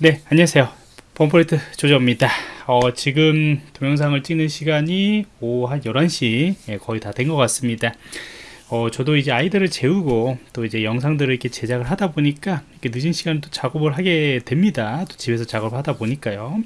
네 안녕하세요. 보안프로젝트 조정원입니다. 어, 지금 동영상을 찍는 시간이 오후 한 11시 예, 거의 다 된 것 같습니다. 어, 저도 이제 아이들을 재우고 또 이제 영상들을 이렇게 제작을 하다 보니까 이렇게 늦은 시간에 또 작업을 하게 됩니다. 또 집에서 작업을 하다 보니까요.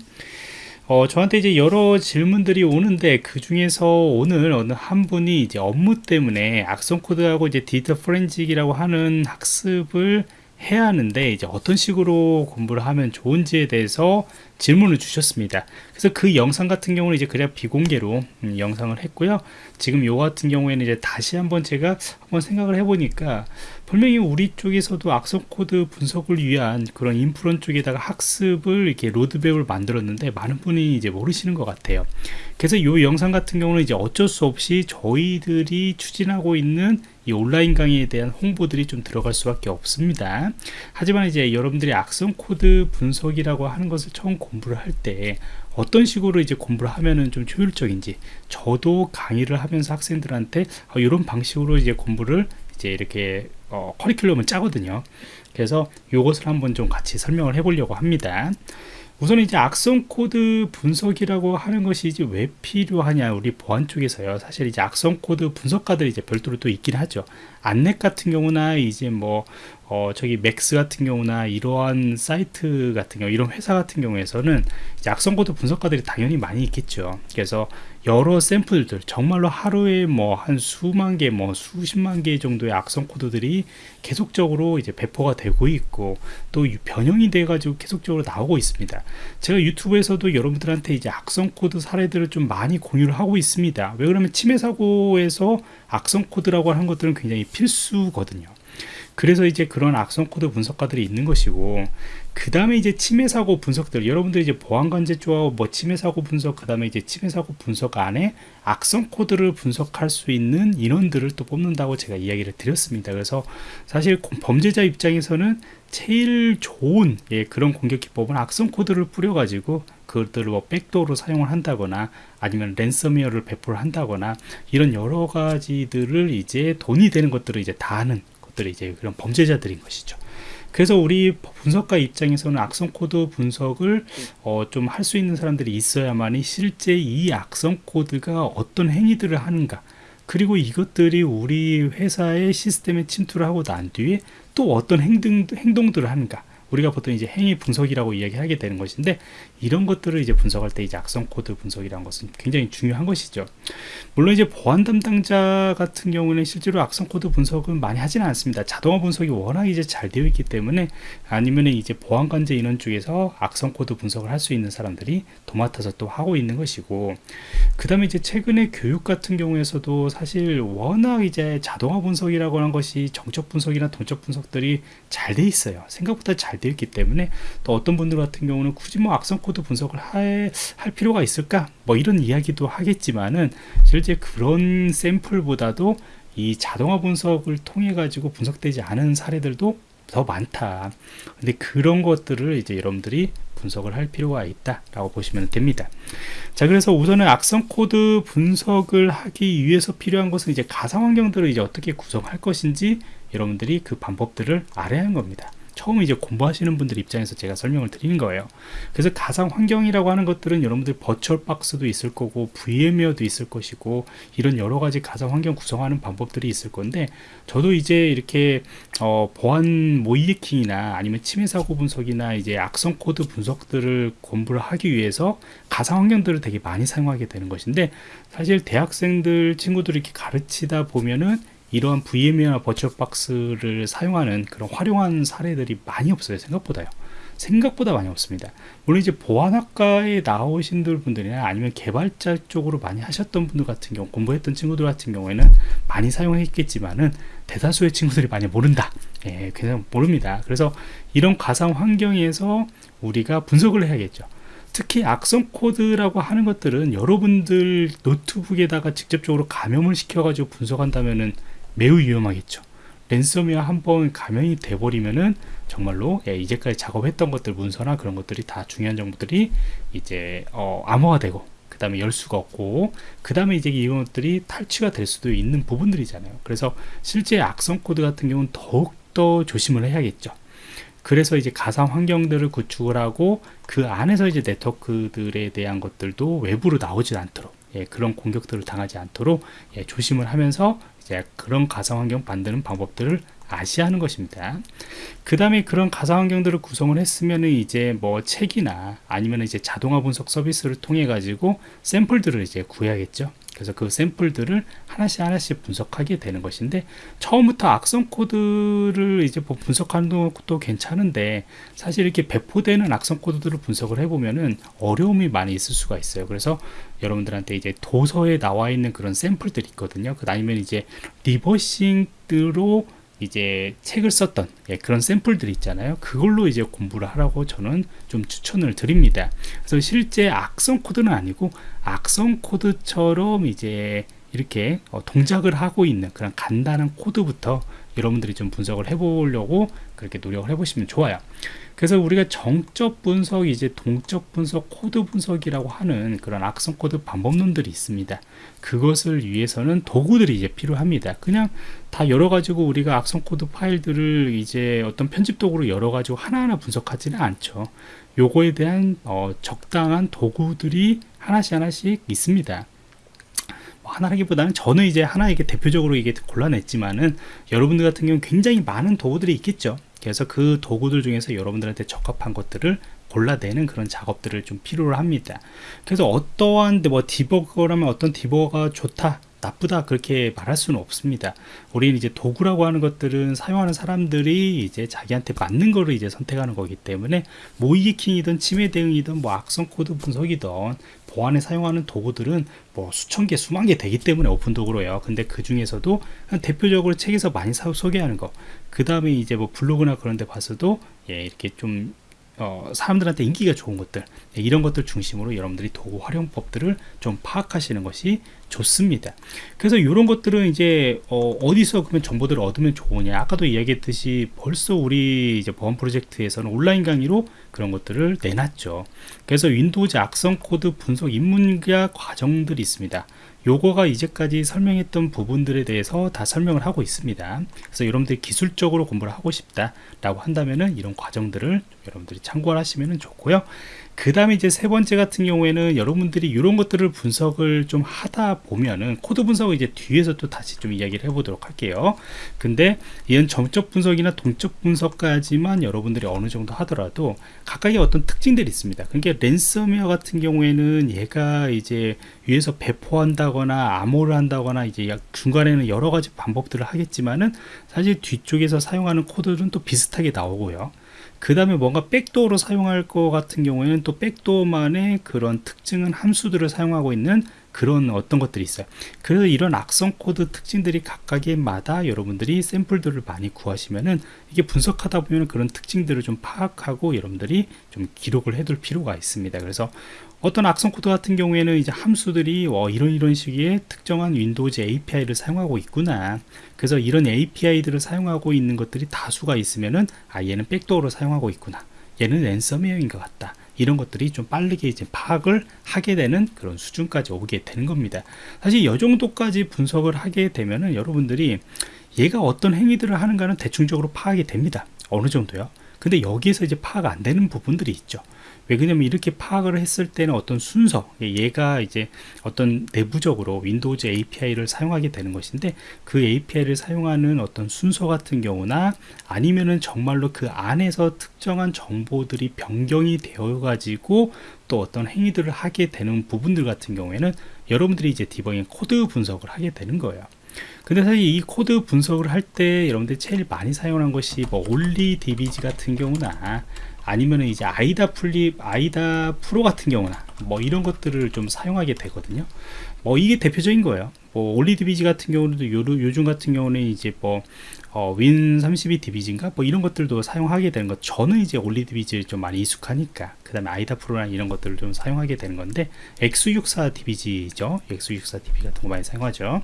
어, 저한테 이제 여러 질문들이 오는데 그 중에서 오늘 어느 한 분이 이제 업무 때문에 악성 코드하고 이제 디지털 포렌식이라고 하는 학습을 해야 하는데 이제 어떤 식으로 공부를 하면 좋은지에 대해서 질문을 주셨습니다. 그래서 그 영상 같은 경우는 이제 그냥 비공개로 음, 영상을 했고요. 지금 요 같은 경우에는 이제 다시 한번 제가 한번 생각을 해보니까 분명히 우리 쪽에서도 악성 코드 분석을 위한 그런 인프런 쪽에다가 학습을 이렇게 로드맵을 만들었는데 많은 분이 이제 모르시는 것 같아요. 그래서 요 영상 같은 경우는 이제 어쩔 수 없이 저희들이 추진하고 있는 이 온라인 강의에 대한 홍보들이 좀 들어갈 수밖에 없습니다. 하지만 이제 여러분들이 악성 코드 분석이라고 하는 것을 처음 공부를 할 때 어떤 식으로 이제 공부를 하면은 좀 효율적인지 저도 강의를 하면서 학생들한테 어, 이런 방식으로 이제 공부를 이제 이렇게 어, 커리큘럼을 짜거든요. 그래서 이것을 한번 좀 같이 설명을 해 보려고 합니다. 우선 이제 악성 코드 분석이라고 하는 것이 이제 왜 필요하냐 우리 보안 쪽에서요. 사실 이제 악성 코드 분석가들이 이제 별도로 또 있긴 하죠 안랩 같은 경우나 이제 뭐 어, 저기 맥스 같은 경우나 이러한 사이트 같은 경우 이런 회사 같은 경우에서는 악성 코드 분석가들이 당연히 많이 있겠죠. 그래서 여러 샘플들 정말로 하루에 뭐 한 수만 개 뭐 수십만 개 정도의 악성 코드들이 계속적으로 이제 배포가 되고 있고 또 변형이 돼 가지고 계속적으로 나오고 있습니다. 제가 유튜브에서도 여러분들한테 이제 악성 코드 사례들을 좀 많이 공유를 하고 있습니다. 왜 그러면 침해 사고에서 악성 코드라고 하는 것들은 굉장히 필수거든요 그래서 이제 그런 악성 코드 분석가들이 있는 것이고 그 다음에 이제 침해 사고 분석들 여러분들이 이제 보안 관제 쪽하고 뭐 침해 사고 분석 그 다음에 이제 침해 사고 분석 안에 악성 코드를 분석할 수 있는 인원들을 또 뽑는다고 제가 이야기를 드렸습니다. 그래서 사실 범죄자 입장에서는 제일 좋은 예, 그런 공격 기법은 악성 코드를 뿌려 가지고 그것들을 뭐 백도어로 사용을 한다거나 아니면 랜섬웨어를 배포를 한다거나 이런 여러 가지들을 이제 돈이 되는 것들을 이제 다 하는 것들이 이제 그런 범죄자들인 것이죠. 그래서 우리 분석가 입장에서는 악성 코드 분석을 어, 좀 할 수 있는 사람들이 있어야만이 실제 이 악성 코드가 어떤 행위들을 하는가 그리고 이것들이 우리 회사의 시스템에 침투를 하고 난 뒤에 또 어떤 행동, 행동들을 하는가 우리가 보통 이제 행위 분석이라고 이야기하게 되는 것인데 이런 것들을 이제 분석할 때 이제 악성 코드 분석이라는 것은 굉장히 중요한 것이죠. 물론 이제 보안 담당자 같은 경우는 실제로 악성 코드 분석은 많이 하지는 않습니다. 자동화 분석이 워낙 이제 잘 되어 있기 때문에 아니면 이제 보안 관제 인원 쪽에서 악성 코드 분석을 할 수 있는 사람들이 도맡아서 또 하고 있는 것이고 그 다음에 이제 최근에 교육 같은 경우에서도 사실 워낙 이제 자동화 분석이라고 하는 것이 정적 분석이나 동적 분석들이 잘 돼 있어요. 생각보다 잘 되어 있기 때문에 또 어떤 분들 같은 경우는 굳이 뭐 악성 코드 분석을 할, 할 필요가 있을까? 뭐 이런 이야기도 하겠지만은 실제 그런 샘플보다도 이 자동화 분석을 통해 가지고 분석되지 않은 사례들도 더 많다. 근데 그런 것들을 이제 여러분들이 분석을 할 필요가 있다 라고 보시면 됩니다. 자 그래서 우선은 악성 코드 분석을 하기 위해서 필요한 것은 이제 가상 환경들을 이제 어떻게 구성할 것인지 여러분들이 그 방법들을 알아야 하는 겁니다 처음 이제 공부하시는 분들 입장에서 제가 설명을 드리는 거예요. 그래서 가상 환경이라고 하는 것들은 여러분들 버추얼 박스도 있을 거고 VMware도 있을 것이고 이런 여러 가지 가상 환경 구성하는 방법들이 있을 건데 저도 이제 이렇게 어, 보안 모의해킹이나 아니면 침해 사고 분석이나 이제 악성 코드 분석들을 공부를 하기 위해서 가상 환경들을 되게 많이 사용하게 되는 것인데 사실 대학생들 친구들 이렇게 가르치다 보면은 이러한 VM이나 버추얼박스를 사용하는 그런 활용한 사례들이 많이 없어요 생각보다요. 생각보다 많이 없습니다. 물론 이제 보안학과에 나오신 분들이나 아니면 개발자 쪽으로 많이 하셨던 분들 같은 경우 공부했던 친구들 같은 경우에는 많이 사용했겠지만은 대다수의 친구들이 많이 모른다. 예, 그냥 모릅니다. 그래서 이런 가상 환경에서 우리가 분석을 해야겠죠. 특히 악성 코드라고 하는 것들은 여러분들 노트북에다가 직접적으로 감염을 시켜 가지고 분석한다면은 매우 위험하겠죠. 랜섬웨어 한 번 감염이 돼버리면은 정말로 예, 이제까지 작업했던 것들 문서나 그런 것들이 다 중요한 정보들이 이제 어, 암호화 되고 그 다음에 열 수가 없고 그 다음에 이제 이런 것들이 탈취가 될 수도 있는 부분들이잖아요. 그래서 실제 악성 코드 같은 경우는 더욱더 조심을 해야겠죠. 그래서 이제 가상 환경들을 구축을 하고 그 안에서 이제 네트워크들에 대한 것들도 외부로 나오지 않도록 예, 그런 공격들을 당하지 않도록 예, 조심을 하면서 이제 그런 가상 환경 만드는 방법들을 아시하는 것입니다. 그 다음에 그런 가상 환경들을 구성을 했으면 이제 뭐 책이나 아니면 이제 자동화 분석 서비스를 통해 가지고 샘플들을 이제 구해야겠죠. 그래서 그 샘플들을 하나씩 하나씩 분석하게 되는 것인데 처음부터 악성 코드를 이제 뭐 분석하는 것도 괜찮은데 사실 이렇게 배포되는 악성 코드들을 분석을 해보면은 어려움이 많이 있을 수가 있어요. 그래서 여러분들한테 이제 도서에 나와 있는 그런 샘플들이 있거든요. 그 아니면 이제 reversing으로 이제 책을 썼던 예, 그런 샘플들 있잖아요. 그걸로 이제 공부를 하라고 저는 좀 추천을 드립니다. 그래서 실제 악성 코드는 아니고 악성 코드처럼 이제 이렇게 어, 동작을 하고 있는 그런 간단한 코드부터 여러분들이 좀 분석을 해보려고 그렇게 노력을 해보시면 좋아요. 그래서 우리가 정적 분석 이제 동적 분석 코드 분석이라고 하는 그런 악성 코드 방법론들이 있습니다. 그것을 위해서는 도구들이 이제 필요합니다. 그냥 다 열어 가지고 우리가 악성 코드 파일들을 이제 어떤 편집 도구로 열어 가지고 하나하나 분석하지는 않죠. 요거에 대한 어, 적당한 도구들이 하나씩 하나씩 있습니다. 뭐 하나라기보다는 저는 이제 하나 이게 대표적으로 이게 골라냈지만은 여러분들 같은 경우는 굉장히 많은 도구들이 있겠죠. 그래서 그 도구들 중에서 여러분들한테 적합한 것들을 골라내는 그런 작업들을 좀 필요로 합니다. 그래서 어떠한 뭐 디버거라면 어떤 디버거가 좋다 나쁘다 그렇게 말할 수는 없습니다. 우리는 이제 도구라고 하는 것들은 사용하는 사람들이 이제 자기한테 맞는 거를 이제 선택하는 거기 때문에 모의해킹이든 침해 대응이든 뭐 악성 코드 분석이든 보안에 사용하는 도구들은 뭐 수천 개 수만 개 되기 때문에 오픈 도구로요. 근데 그 중에서도 대표적으로 책에서 많이 소개하는 거. 그 다음에 이제 뭐 블로그나 그런 데 봐서도 예 이렇게 좀 어, 사람들한테 인기가 좋은 것들 네, 이런 것들 중심으로 여러분들이 도구 활용법들을 좀 파악하시는 것이 좋습니다. 그래서 이런 것들은 이제 어, 어디서 그러면 정보들을 얻으면 좋으냐. 아까도 이야기했듯이 벌써 우리 이제 보안 프로젝트에서는 온라인 강의로 그런 것들을 내놨죠. 그래서 Windows 악성 코드 분석 입문자 과정들이 있습니다 요거가 이제까지 설명했던 부분들에 대해서 다 설명을 하고 있습니다. 그래서 여러분들이 기술적으로 공부를 하고 싶다 라고 한다면은 이런 과정들을 여러분들이 참고를 하시면 좋고요 그 다음에 이제 세 번째 같은 경우에는 여러분들이 이런 것들을 분석을 좀 하다 보면은 코드 분석을 이제 뒤에서 또 다시 좀 이야기를 해보도록 할게요. 근데 이런 정적 분석이나 동적 분석까지만 여러분들이 어느 정도 하더라도 각각의 어떤 특징들이 있습니다. 그러니까 랜섬웨어 같은 경우에는 얘가 이제 위에서 배포한다거나 암호화를 한다거나 이제 중간에는 여러 가지 방법들을 하겠지만은 사실 뒤쪽에서 사용하는 코드는 또 비슷하게 나오고요 그 다음에 뭔가 backdoor로 사용할 것 같은 경우에는 또 backdoor만의 그런 특징적인 함수들을 사용하고 있는 그런 어떤 것들이 있어요. 그래서 이런 악성 코드 특징들이 각각의 마다 여러분들이 샘플들을 많이 구하시면은 이게 분석하다 보면 그런 특징들을 좀 파악하고 여러분들이 좀 기록을 해둘 필요가 있습니다. 그래서 어떤 악성 코드 같은 경우에는 이제 함수들이 어, 이런 이런 식의 특정한 Windows API를 사용하고 있구나. 그래서 이런 API들을 사용하고 있는 것들이 다수가 있으면은 아 얘는 백도어로 사용하고 있구나. 얘는 랜섬웨어인 것 같다 이런 것들이 좀 빠르게 이제 파악을 하게 되는 그런 수준까지 오게 되는 겁니다. 사실 이 정도까지 분석을 하게 되면은 여러분들이 얘가 어떤 행위들을 하는가는 대충적으로 파악이 됩니다. 어느 정도요? 근데 여기에서 이제 파악 안 되는 부분들이 있죠 왜 그러냐면 이렇게 파악을 했을 때는 어떤 순서 얘가 이제 어떤 내부적으로 Windows API를 사용하게 되는 것인데 그 API를 사용하는 어떤 순서 같은 경우나 아니면은 정말로 그 안에서 특정한 정보들이 변경이 되어 가지고 또 어떤 행위들을 하게 되는 부분들 같은 경우에는 여러분들이 이제 디버깅 코드 분석을 하게 되는 거예요. 근데 사실 이 코드 분석을 할 때 여러분들이 제일 많이 사용한 것이 뭐 OllyDbg 같은 경우나 아니면은 이제 IDA Free IDA Pro 같은 경우나 뭐 이런 것들을 좀 사용하게 되거든요. 뭐 이게 대표적인 거예요. 뭐 OllyDbg 같은 경우도 요, 요즘 같은 경우는 이제 뭐 어, Win32 DBG인가? 뭐 이런 것들도 사용하게 되는 것 저는 이제 OllyDbg를 좀 많이 익숙하니까 그 다음에 IDA Pro나 이런 것들을 좀 사용하게 되는 건데 X64 DBG죠. X64 DBG 같은 거 많이 사용하죠.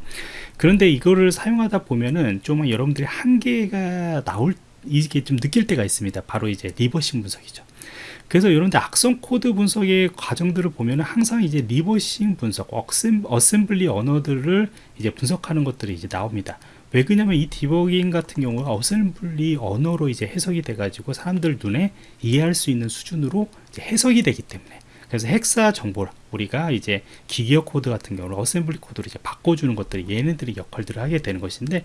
그런데 이거를 사용하다 보면은 좀 여러분들이 한계가 나올 이게 좀 느낄 때가 있습니다. 바로 이제 reversing 분석이죠. 그래서 이런 데 악성 코드 분석의 과정들을 보면 항상 이제 reversing 분석 어셈, 어셈블리 언어들을 이제 분석하는 것들이 이제 나옵니다. 왜 그러냐면 이 디버깅 같은 경우가 어셈블리 언어로 이제 해석이 돼 가지고 사람들 눈에 이해할 수 있는 수준으로 해석이 되기 때문에 그래서 hexa 정보를 우리가 이제 기계어 코드 같은 경우는 어셈블리 코드로 이제 바꿔주는 것들이 얘네들이 역할들을 하게 되는 것인데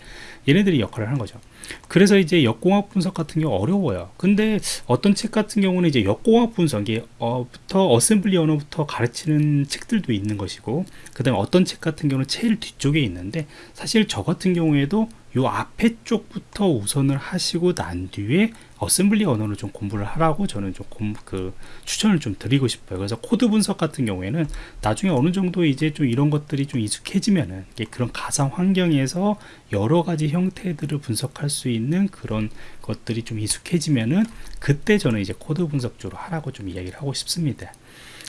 얘네들이 역할을 하는 거죠. 그래서 이제 역공학 분석 같은 경우 어려워요. 근데 어떤 책 같은 경우는 이제 역공학 분석이 어부터 어셈블리 언어부터 가르치는 책들도 있는 것이고 그 다음에 어떤 책 같은 경우는 제일 뒤쪽에 있는데 사실 저 같은 경우에도 요 앞에 쪽부터 우선을 하시고 난 뒤에 어셈블리 언어를 좀 공부를 하라고 저는 조금 그 추천을 좀 드리고 싶어요. 그래서 코드 분석 같은 경우에는 나중에 어느 정도 이제 좀 이런 것들이 좀 익숙해지면은 그런 가상 환경에서 여러 가지 형태들을 분석할 수 있는 그런 것들이 좀 익숙해지면은 그때 저는 이제 코드 분석 쪽으로 하라고 좀 이야기를 하고 싶습니다.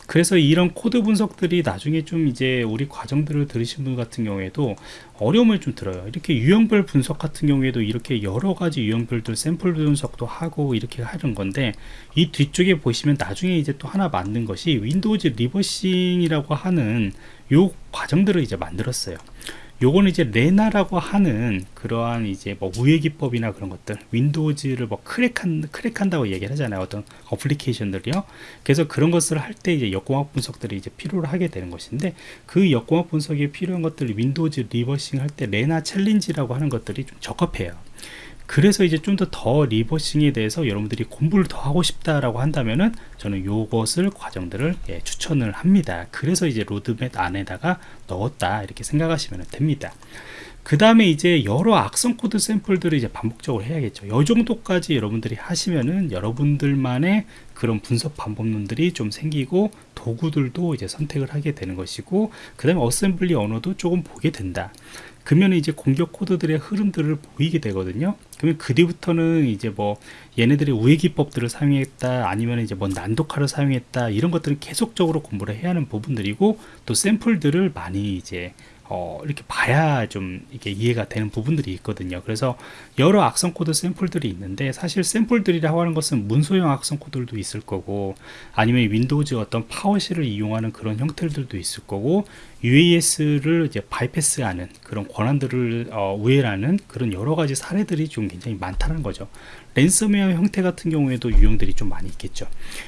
그래서 이런 코드 분석들이 나중에 좀 이제 우리 과정들을 들으신 분 같은 경우에도 어려움을 좀 들어요. 이렇게 유형별 분석 같은 경우에도 이렇게 여러 가지 유형별들 샘플 분석도 하고 이렇게 하는 건데 이 뒤쪽에 보시면 나중에 이제 또 하나 만든 것이 Windows reversing이라고 하는 요 과정들을 이제 만들었어요. 요거는 이제 레나라고 하는 그러한 이제 뭐 우회 기법이나 그런 것들 Windows를 뭐 crack한 crack한다고 얘기를 하잖아요. 어떤 어플리케이션들이요. 그래서 그런 것을 할 때 이제 역공학 분석들이 이제 필요로 하게 되는 것인데 그 역공학 분석에 필요한 것들 Windows reversing 할 때 Lena challenge라고 하는 것들이 좀 적합해요 그래서 이제 좀 더 더 reversing에 대해서 여러분들이 공부를 더 하고 싶다라고 한다면은 저는 요것을 과정들을 예, 추천을 합니다. 그래서 이제 로드맵 안에다가 넣었다 이렇게 생각하시면 됩니다. 그 다음에 이제 여러 악성 코드 샘플들을 이제 반복적으로 해야겠죠. 이 정도까지 여러분들이 하시면은 여러분들만의 그런 분석 방법론들이 좀 생기고 도구들도 이제 선택을 하게 되는 것이고 그 다음에 어셈블리 언어도 조금 보게 된다. 그러면 이제 공격 코드들의 흐름들을 보이게 되거든요. 그러면 그 뒤부터는 이제 뭐 얘네들의 우회 기법들을 사용했다 아니면 이제 뭐 난독화를 사용했다 이런 것들은 계속적으로 공부를 해야 하는 부분들이고 또 샘플들을 많이 이제 어, 이렇게 봐야 좀 이게 이해가 되는 부분들이 있거든요. 그래서 여러 악성 코드 샘플들이 있는데 사실 샘플들이라고 하는 것은 문서형 악성 코드들도 있을 거고 아니면 Windows 어떤 PowerShell을 이용하는 그런 형태들도 있을 거고 UAC를 이제 bypass하는 그런 권한들을 어, 우회하는 그런 여러 가지 사례들이 좀 굉장히 많다는 거죠. 랜섬웨어 형태 같은 경우에도 유형들이 좀 많이 있겠죠.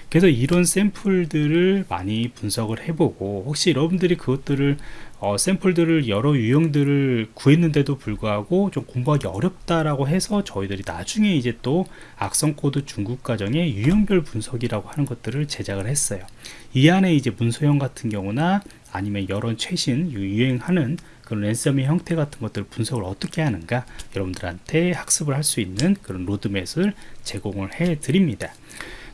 그래서 이런 샘플들을 많이 분석을 해보고 혹시 여러분들이 그것들을 어, 샘플들을 여러 유형들을 구했는데도 불구하고 좀 공부하기 어렵다라고 해서 저희들이 나중에 이제 또 악성 코드 중급 과정의 유형별 분석이라고 하는 것들을 제작을 했어요. 이 안에 이제 문서형 같은 경우나 아니면 여러 최신 유행하는 그런 랜섬웨어 형태 같은 것들 분석을 어떻게 하는가 여러분들한테 학습을 할 수 있는 그런 로드맵을 제공을 해 드립니다.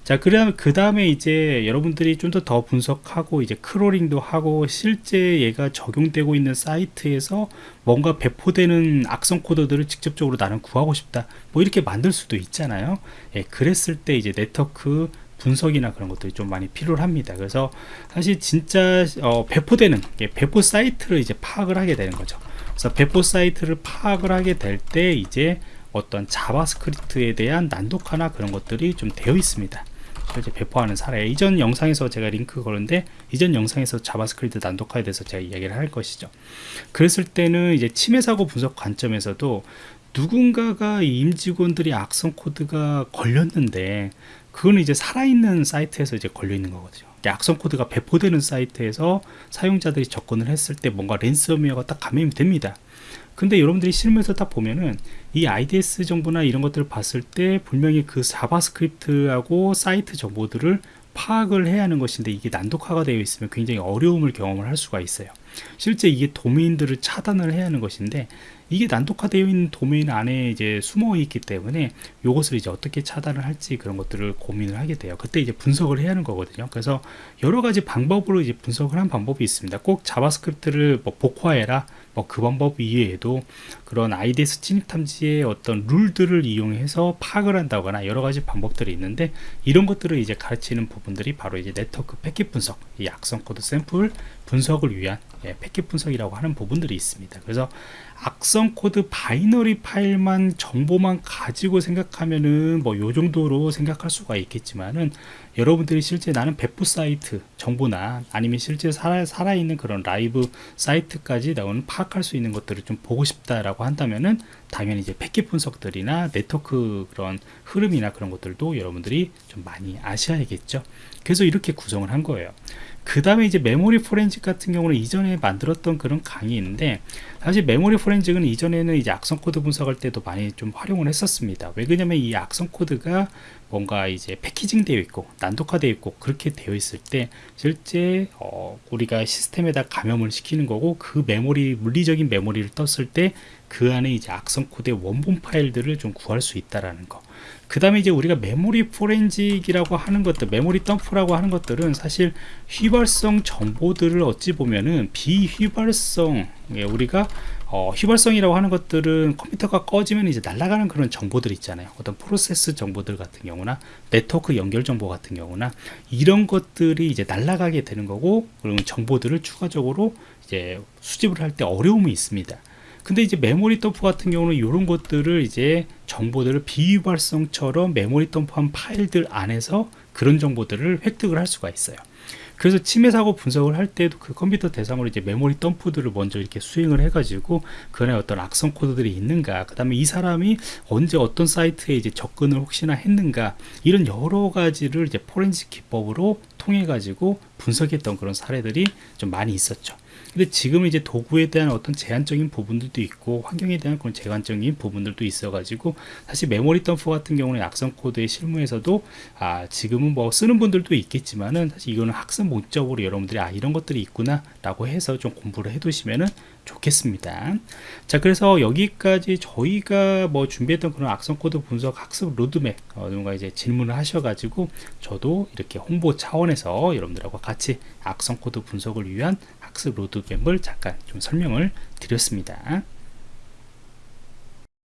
자, 그다음 그 다음에 이제 여러분들이 좀 더 더 분석하고 이제 crawling도 하고 실제 얘가 적용되고 있는 사이트에서 뭔가 배포되는 악성 코드들을 직접적으로 나는 구하고 싶다. 뭐 이렇게 만들 수도 있잖아요. 예, 그랬을 때 이제 네트워크 분석이나 그런 것들이 좀 많이 필요합니다. 그래서 사실 진짜 어, 배포되는 배포 사이트를 이제 파악을 하게 되는 거죠. 그래서 배포 사이트를 파악을 하게 될 때 이제 어떤 JavaScript에 대한 난독화나 그런 것들이 좀 되어 있습니다. 이제 배포하는 사례 이전 영상에서 제가 링크 걸었는데 이전 영상에서 JavaScript 난독화에 대해서 제가 이야기를 할 것이죠 그랬을 때는 이제 침해 사고 분석 관점에서도 누군가가 임직원들이 악성 코드가 걸렸는데 그거는 이제 살아있는 사이트에서 이제 걸려 있는 거거든요. 악성 코드가 배포되는 사이트에서 사용자들이 접근을 했을 때 뭔가 랜섬웨어가 딱 감염이 됩니다. 근데 여러분들이 실무에서 딱 보면은 이 IDS 정보나 이런 것들을 봤을 때 분명히 그 JavaScript하고 사이트 정보들을 파악을 해야 하는 것인데 이게 난독화가 되어 있으면 굉장히 어려움을 경험을 할 수가 있어요. 실제 이게 도메인들을 차단을 해야 하는 것인데 이게 난독화되어 있는 도메인 안에 이제 숨어 있기 때문에 이것을 이제 어떻게 차단을 할지 그런 것들을 고민을 하게 돼요. 그때 이제 분석을 해야 하는 거거든요. 그래서 여러 가지 방법으로 이제 분석을 한 방법이 있습니다. 꼭 JavaScript를 뭐 복호화해라 뭐 그 방법 이외에도 그런 IDS 침입 탐지의 어떤 룰들을 이용해서 파악을 한다거나 여러 가지 방법들이 있는데 이런 것들을 이제 가르치는 부분들이 바로 이제 네트워크 패킷 분석, 이 악성 코드 샘플 분석을 위한 예, 패킷 분석이라고 하는 부분들이 있습니다. 그래서 악성 코드 binary 파일만 정보만 가지고 생각하면은 뭐 요 정도로 생각할 수가 있겠지만은 여러분들이 실제 나는 배포 사이트 정보나 아니면 실제 살아, 살아있는 그런 라이브 사이트까지 나는 파악할 수 있는 것들을 좀 보고 싶다라고 한다면은 당연히 이제 패킷 분석들이나 네트워크 그런 흐름이나 그런 것들도 여러분들이 좀 많이 아셔야겠죠. 그래서 이렇게 구성을 한 거예요. 그 다음에 이제 메모리 포렌식 같은 경우는 이전에 만들었던 그런 강의인데 사실 메모리 포렌식은 이전에는 이제 악성 코드 분석할 때도 많이 좀 활용을 했었습니다. 왜 그러냐면 이 악성 코드가 뭔가 이제 packaging 되어 있고 난독화 되어 있고 그렇게 되어 있을 때 실제 어 우리가 시스템에다 감염을 시키는 거고 그 메모리 물리적인 메모리를 떴을 때 그 안에 이제 악성 코드의 원본 파일들을 좀 구할 수 있다라는 거. 그 다음에 이제 우리가 메모리 포렌식이라고 하는 것들, 메모리 덤프라고 하는 것들은 사실 휘발성 정보들을 어찌 보면은 비휘발성, 예, 우리가 어, 휘발성이라고 하는 것들은 컴퓨터가 꺼지면 이제 날아가는 그런 정보들 있잖아요. 어떤 프로세스 정보들 같은 경우나 네트워크 연결 정보 같은 경우나 이런 것들이 이제 날아가게 되는 거고 그러면 정보들을 추가적으로 이제 수집을 할 때 어려움이 있습니다. 근데 이제 메모리 덤프 같은 경우는 이런 것들을 이제 정보들을 비휘발성처럼 메모리 덤프한 파일들 안에서 그런 정보들을 획득을 할 수가 있어요. 그래서 침해 사고 분석을 할 때도 그 컴퓨터 대상으로 이제 메모리 덤프들을 먼저 이렇게 수행을 해가지고 그 안에 어떤 악성 코드들이 있는가, 그 다음에 이 사람이 언제 어떤 사이트에 이제 접근을 혹시나 했는가 이런 여러 가지를 이제 포렌식 기법으로 통해 가지고 분석했던 그런 사례들이 좀 많이 있었죠. 근데 지금은 이제 도구에 대한 어떤 제한적인 부분들도 있고 환경에 대한 그런 제한적인 부분들도 있어 가지고 사실 메모리 덤프 같은 경우는 악성 코드의 실무에서도 아 지금은 뭐 쓰는 분들도 있겠지만은 사실 이거는 학습 목적으로 여러분들이 아 이런 것들이 있구나 라고 해서 좀 공부를 해 두시면은 좋겠습니다. 자 그래서 여기까지 저희가 뭐 준비했던 그런 악성 코드 분석 학습 로드맵 어, 누군가 이제 질문을 하셔가지고 저도 이렇게 홍보 차원에서 여러분들하고 같이 악성 코드 분석을 위한 학습 로드맵을 잠깐 좀 설명을 드렸습니다.